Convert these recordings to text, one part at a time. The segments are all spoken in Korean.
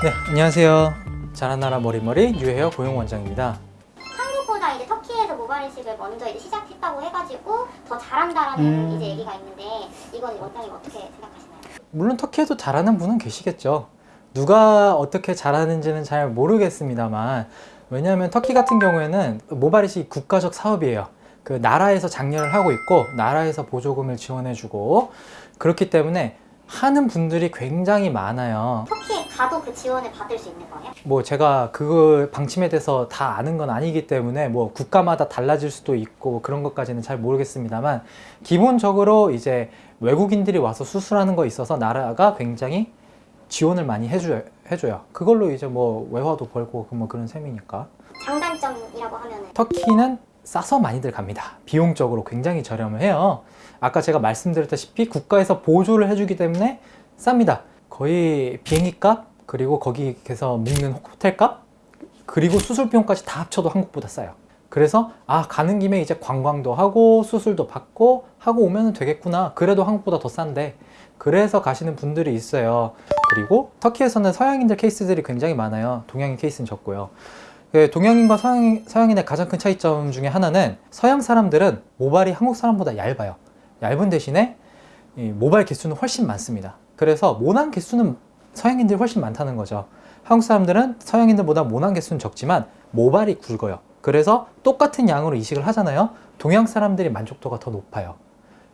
네, 안녕하세요. 자라나라 머리머리 유해여 고용원장입니다. 한국보다 이제 터키에서 모발 이식을 먼저 이제 시작했다고 해가지고 더 잘한다라는 음. 이제 얘기가 있는데 이건 원장님 어떻게 생각하시나요? 물론 터키에도 잘하는 분은 계시겠죠. 누가 어떻게 잘하는지는 잘 모르겠습니다만 왜냐하면 터키 같은 경우에는 모발이식 국가적 사업이에요. 그 나라에서 장려를 하고 있고 나라에서 보조금을 지원해주고 그렇기 때문에 하는 분들이 굉장히 많아요. 터키 에 가도 그 지원을 받을 수 있는 거예요? 뭐 제가 그 방침에 대해서 다 아는 건 아니기 때문에 뭐 국가마다 달라질 수도 있고 그런 것까지는 잘 모르겠습니다만 기본적으로 이제 외국인들이 와서 수술하는 거 있어서 나라가 굉장히 지원을 많이 해줘요. 해줘요. 그걸로 이제 뭐 외화도 벌고 그뭐 그런 셈이니까. 장단점이라고 하면은 터키는 싸서 많이들 갑니다. 비용적으로 굉장히 저렴해요. 아까 제가 말씀드렸다시피 국가에서 보조를 해주기 때문에 쌉니다. 거의 비행기 값, 그리고 거기에서 묵는 호텔 값, 그리고 수술 비용까지 다 합쳐도 한국보다 싸요. 그래서 아 가는 김에 이제 관광도 하고 수술도 받고 하고 오면 되겠구나. 그래도 한국보다 더 싼데 그래서 가시는 분들이 있어요. 그리고 터키에서는 서양인들 케이스들이 굉장히 많아요. 동양인 케이스는 적고요. 그 동양인과 서양, 서양인의 가장 큰 차이점 중에 하나는 서양 사람들은 모발이 한국 사람보다 얇아요. 얇은 대신에 이 모발 개수는 훨씬 많습니다. 그래서 모낭 개수는 서양인들이 훨씬 많다는 거죠. 한국 사람들은 서양인들보다 모낭 개수는 적지만 모발이 굵어요. 그래서 똑같은 양으로 이식을 하잖아요. 동양 사람들이 만족도가 더 높아요.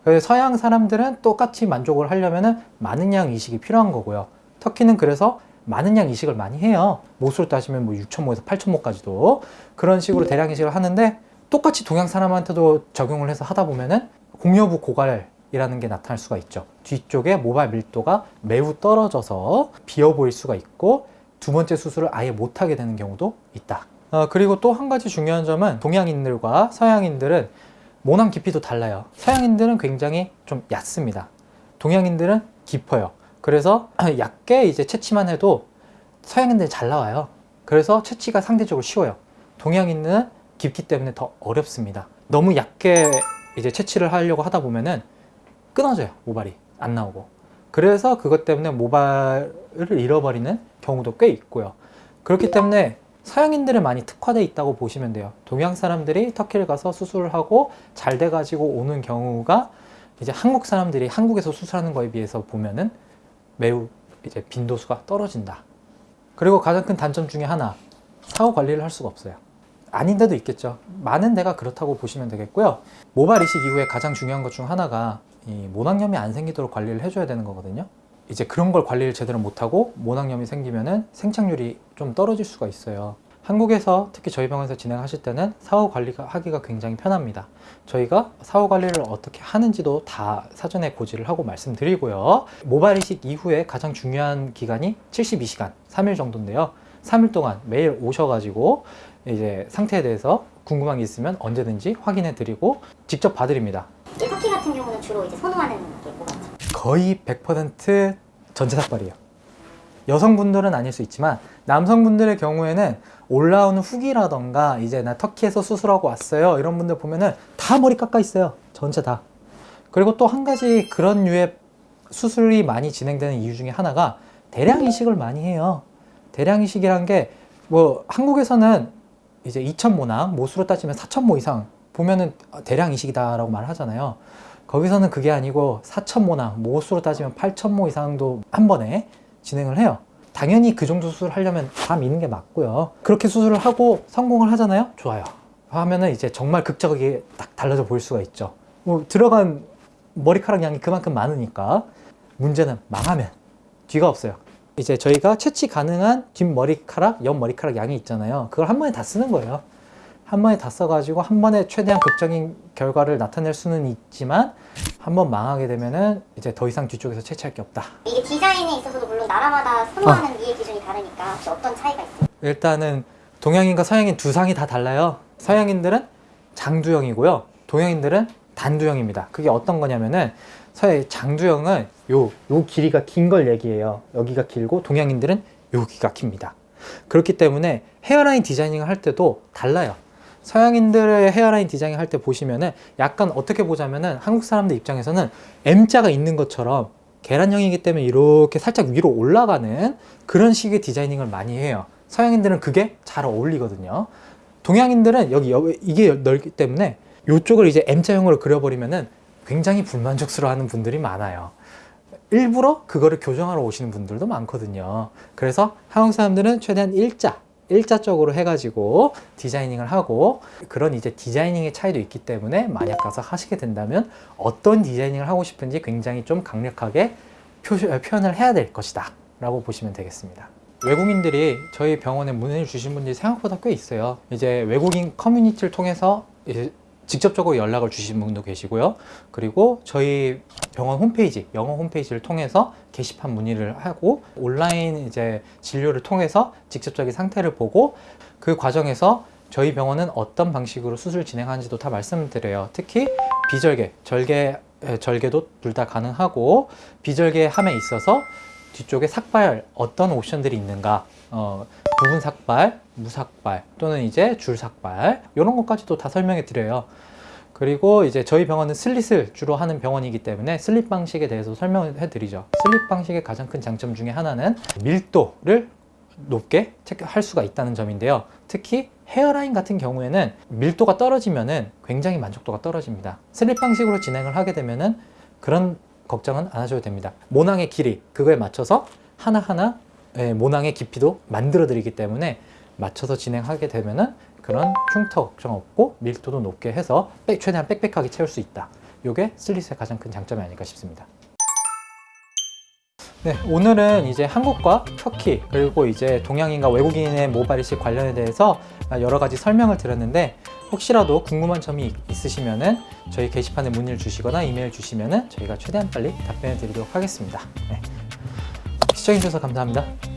그래서 서양 사람들은 똑같이 만족을 하려면 많은 양 이식이 필요한 거고요. 터키는 그래서 많은 양 이식을 많이 해요. 모수로 따지면 뭐 6,000모에서 8,000모까지도 그런 식으로 대량 이식을 하는데 똑같이 동양 사람한테도 적용을 해서 하다 보면은 공여부 고갈 이라는 게 나타날 수가 있죠. 뒤쪽에 모발 밀도가 매우 떨어져서 비어 보일 수가 있고 두 번째 수술을 아예 못하게 되는 경우도 있다. 어, 그리고 또 한 가지 중요한 점은 동양인들과 서양인들은 모낭 깊이도 달라요. 서양인들은 굉장히 좀 얕습니다. 동양인들은 깊어요. 그래서 얕게 이제 채취만 해도 서양인들이 잘 나와요. 그래서 채취가 상대적으로 쉬워요. 동양인은 깊기 때문에 더 어렵습니다. 너무 얕게 이제 채취를 하려고 하다 보면은 끊어져요. 모발이 안 나오고. 그래서 그것 때문에 모발을 잃어버리는 경우도 꽤 있고요. 그렇기 때문에 서양인들은 많이 특화되어 있다고 보시면 돼요. 동양 사람들이 터키를 가서 수술을 하고 잘 돼 가지고 오는 경우가 이제 한국 사람들이 한국에서 수술하는 거에 비해서 보면은 매우 이제 빈도수가 떨어진다. 그리고 가장 큰 단점 중에 하나, 사후 관리를 할 수가 없어요. 아닌 데도 있겠죠. 많은 데가 그렇다고 보시면 되겠고요. 모발 이식 이후에 가장 중요한 것 중 하나가 이 모낭염이 안 생기도록 관리를 해줘야 되는 거거든요. 이제 그런 걸 관리를 제대로 못하고 모낭염이 생기면은 생착률이 좀 떨어질 수가 있어요. 한국에서 특히 저희 병원에서 진행하실 때는 사후 관리가 하기가 굉장히 편합니다. 저희가 사후 관리를 어떻게 하는지도 다 사전에 고지를 하고 말씀드리고요. 모발 이식 이후에 가장 중요한 기간이 72시간, 3일 정도인데요. 3일 동안 매일 오셔가지고 이제 상태에 대해서 궁금한 게 있으면 언제든지 확인해 드리고 직접 봐드립니다. 주로 이제 선호하는 게 뭐가 있죠? 거의 100% 전체 삭발이에요. 여성분들은 아닐 수 있지만 남성분들의 경우에는 올라오는 후기라던가 이제 나 터키에서 수술하고 왔어요. 이런 분들 보면은 다 머리 깎아 있어요. 전체 다. 그리고 또 한 가지 그런 류의 수술이 많이 진행되는 이유 중에 하나가 대량 이식을 많이 해요. 대량 이식이란 게 뭐 한국에서는 이제 2,000모나 모수로 따지면 4,000모 이상 보면은 대량 이식이다 라고 말하잖아요 거기서는 그게 아니고 4,000모나 모수로 따지면 8,000모 이상도 한 번에 진행을 해요. 당연히 그 정도 수술을 하려면 다 미는 게 맞고요. 그렇게 수술을 하고 성공을 하잖아요? 좋아요. 하면은 이제 정말 극적이게 딱 달라져 보일 수가 있죠. 뭐 들어간 머리카락 양이 그만큼 많으니까 문제는 망하면 뒤가 없어요. 이제 저희가 채취 가능한 뒷머리카락, 옆머리카락 양이 있잖아요. 그걸 한 번에 다 쓰는 거예요. 한 번에 다 써가지고 한 번에 최대한 극적인 결과를 나타낼 수는 있지만 한 번 망하게 되면은 이제 더 이상 뒤쪽에서 채취할 게 없다. 이게 디자인에 있어서도 물론 나라마다 선호하는 미의 기준이 다르니까 혹시 어떤 차이가 있어요? 일단은 동양인과 서양인 두 상이 다 달라요. 서양인들은 장두형이고요. 동양인들은 단두형입니다. 그게 어떤 거냐면은 서양 장두형은 요, 요 길이가 긴 걸 얘기해요. 여기가 길고 동양인들은 여기가 깁니다. 그렇기 때문에 헤어라인 디자이닝을 할 때도 달라요. 서양인들의 헤어라인 디자이닝 할때 보시면은 약간 어떻게 보자면은 한국 사람들 입장에서는 M자가 있는 것처럼 계란형이기 때문에 이렇게 살짝 위로 올라가는 그런 식의 디자이닝을 많이 해요. 서양인들은 그게 잘 어울리거든요. 동양인들은 여기, 여기 이게 넓기 때문에 이쪽을 이제 M자형으로 그려버리면은 굉장히 불만족스러워하는 분들이 많아요. 일부러 그거를 교정하러 오시는 분들도 많거든요. 그래서 한국 사람들은 최대한 일자, 일자적으로 해가지고 디자이닝을 하고 그런 이제 디자이닝의 차이도 있기 때문에 만약 가서 하시게 된다면 어떤 디자이닝을 하고 싶은지 굉장히 좀 강력하게 표, 표현을 해야 될 것이다 라고 보시면 되겠습니다. 외국인들이 저희 병원에 문의를 주신 분들이 생각보다 꽤 있어요. 이제 외국인 커뮤니티를 통해서 직접적으로 연락을 주신 분도 계시고요. 그리고 저희 병원 홈페이지, 영어 홈페이지를 통해서 게시판 문의를 하고 온라인 이제 진료를 통해서 직접적인 상태를 보고 그 과정에서 저희 병원은 어떤 방식으로 수술 진행하는지도 다 말씀드려요. 특히 비절개, 절개, 에, 절개도 둘 다 가능하고 비절개 함에 있어서 뒤쪽에 삭발 어떤 옵션들이 있는가 어, 부분 삭발, 무삭발 또는 이제 줄 삭발 이런 것까지도 다 설명해 드려요. 그리고 이제 저희 병원은 슬릿을 주로 하는 병원이기 때문에 슬릿 방식에 대해서 설명을 해드리죠. 슬릿 방식의 가장 큰 장점 중에 하나는 밀도를 높게 체크할 수가 있다는 점인데요. 특히 hairline 같은 경우에는 밀도가 떨어지면 은 굉장히 만족도가 떨어집니다. 슬릿 방식으로 진행을 하게 되면 은 그런 걱정은 안 하셔도 됩니다. 모낭의 길이 그거에 맞춰서 하나하나 예, 모낭의 깊이도 만들어 드리기 때문에 맞춰서 진행하게 되면은 그런 흉터 걱정 없고 밀도도 높게 해서 빽- 최대한 빽빽하게 채울 수 있다. 이게 슬릿의 가장 큰 장점이 아닐까 싶습니다. 네, 오늘은 이제 한국과 터키 그리고 이제 동양인과 외국인의 모발 이식 관련에 대해서 여러 가지 설명을 드렸는데 혹시라도 궁금한 점이 있으시면은 저희 게시판에 문의를 주시거나 이메일 주시면은 저희가 최대한 빨리 답변해 드리도록 하겠습니다. 네. 시청해 주셔서 감사합니다.